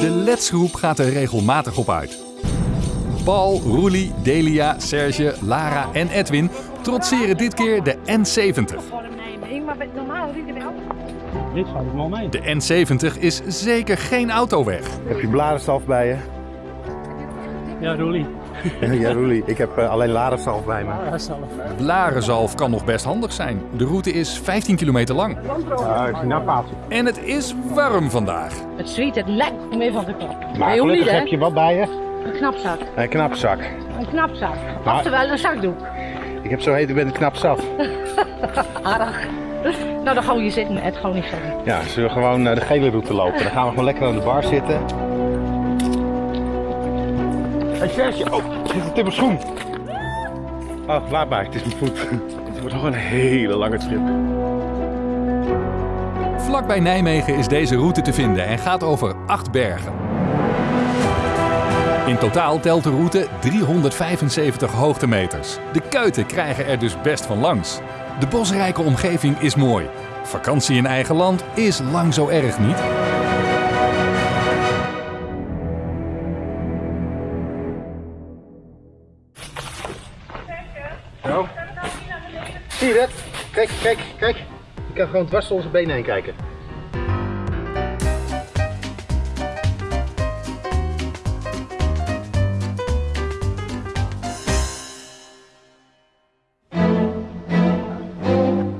De Let's groep gaat er regelmatig op uit. Paul, Roelie, Delia, Serge, Lara en Edwin trotseren dit keer de N70. Maar normaal rijden wel. Dit valt wel mee. De N70 is zeker geen autoweg. Heb je bladersalf bij je? Ja, Roelie. Ja, Roelie. Ik heb uh, alleen ladersalf bij me. Blarenzalf kan nog best handig zijn. De route is 15 kilometer lang. Nou paaltje. En het is warm vandaag. Het zweet het lekker mee van de kop. Maar niet, gelukkig heb je wat bij je. Een knapzak. Een knapzak. Een knapzak. Maar- Oftewel een zakdoek. Ik heb zo heet, ik ben knap zat. Aardig. Nou, dan gaan we hier zitten. Het gewoon niet sorry. Ja, zullen we gewoon eh, de gele route lopen. Dan gaan we gewoon lekker aan de bar zitten. Hey Serge, oh, zit het in mijn schoen? Oh, laat maar, het is mijn voet. Het wordt nog een hele lange trip. Vlakbij Nijmegen is deze route te vinden en gaat over acht bergen. In totaal telt de route 375 hoogtemeters. De kuiten krijgen er dus best van langs. De bosrijke omgeving is mooi. Vakantie in eigen land is lang zo erg niet. Dat? Kijk, kijk, kijk. Je kan gewoon dwars door onze benen heen kijken.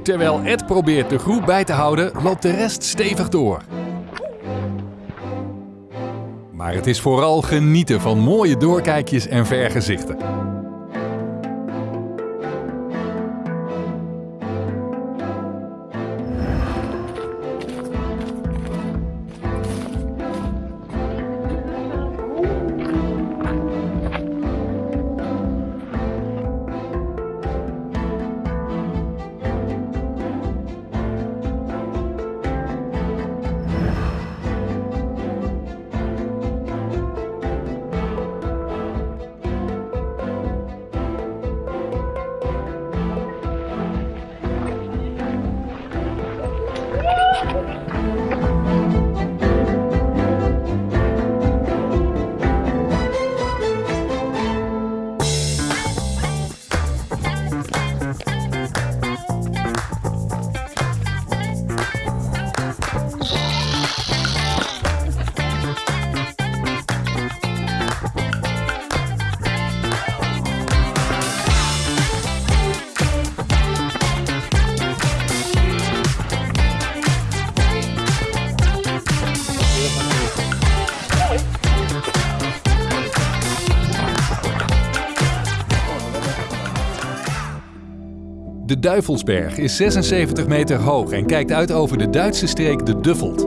Terwijl Ed probeert de groep bij te houden, loopt de rest stevig door. Maar het is vooral genieten van mooie doorkijkjes en vergezichten. De Duivelsberg is 76 meter hoog en kijkt uit over de Duitse streek de Duffelt.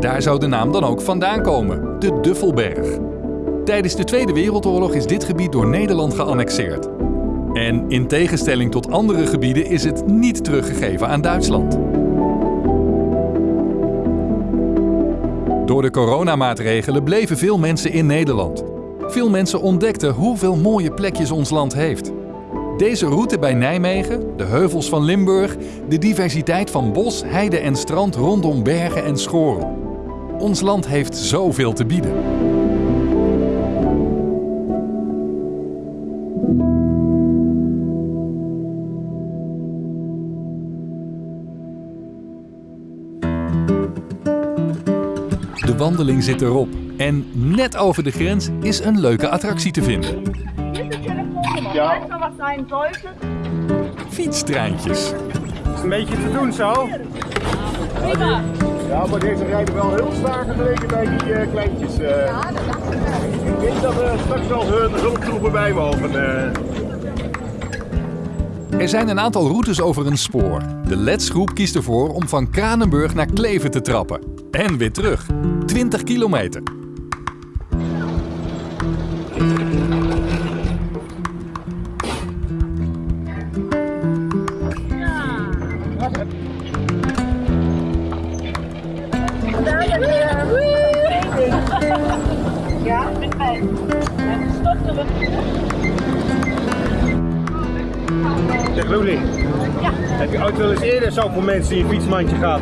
Daar zou de naam dan ook vandaan komen, de Duffelberg. Tijdens de Tweede Wereldoorlog is dit gebied door Nederland geannexeerd. En in tegenstelling tot andere gebieden is het niet teruggegeven aan Duitsland. Door de coronamaatregelen bleven veel mensen in Nederland. Veel mensen ontdekten hoeveel mooie plekjes ons land heeft. Deze route bij Nijmegen, de heuvels van Limburg, de diversiteit van bos, heide en strand rondom bergen en schoren. Ons land heeft zoveel te bieden. De wandeling zit erop en net over de grens is een leuke attractie te vinden. Ja, wat zijn sollte. Fietstreintjes. is een beetje te doen zo. Ja, maar deze rijden wel heel zwaar vergeleken bij die eh, kleintjes. eh. Ik denk dat er straks wel hun hulptroepen bij mogen. eh. Er zijn een aantal routes over een spoor. De Let's groep kiest ervoor om van Kranenburg naar Kleven te trappen. En weer terug. 20 kilometer. Mij. En stop er Zeg Luli, Ja, heb je ooit wel eens eerder zoveel mensen in je fietsmandje gehad?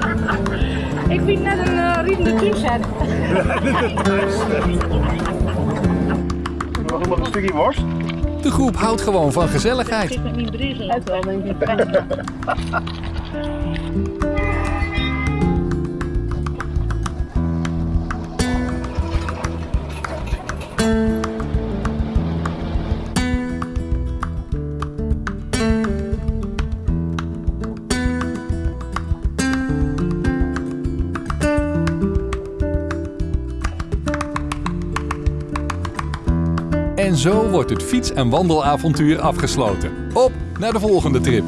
ik vind net een uh, riedende tuinset. Nog nog een stukje worst? De groep houdt gewoon van gezelligheid. met mijn bril. Het wel, denk ik. En zo wordt het fiets- en wandelavontuur afgesloten. Op naar de volgende trip.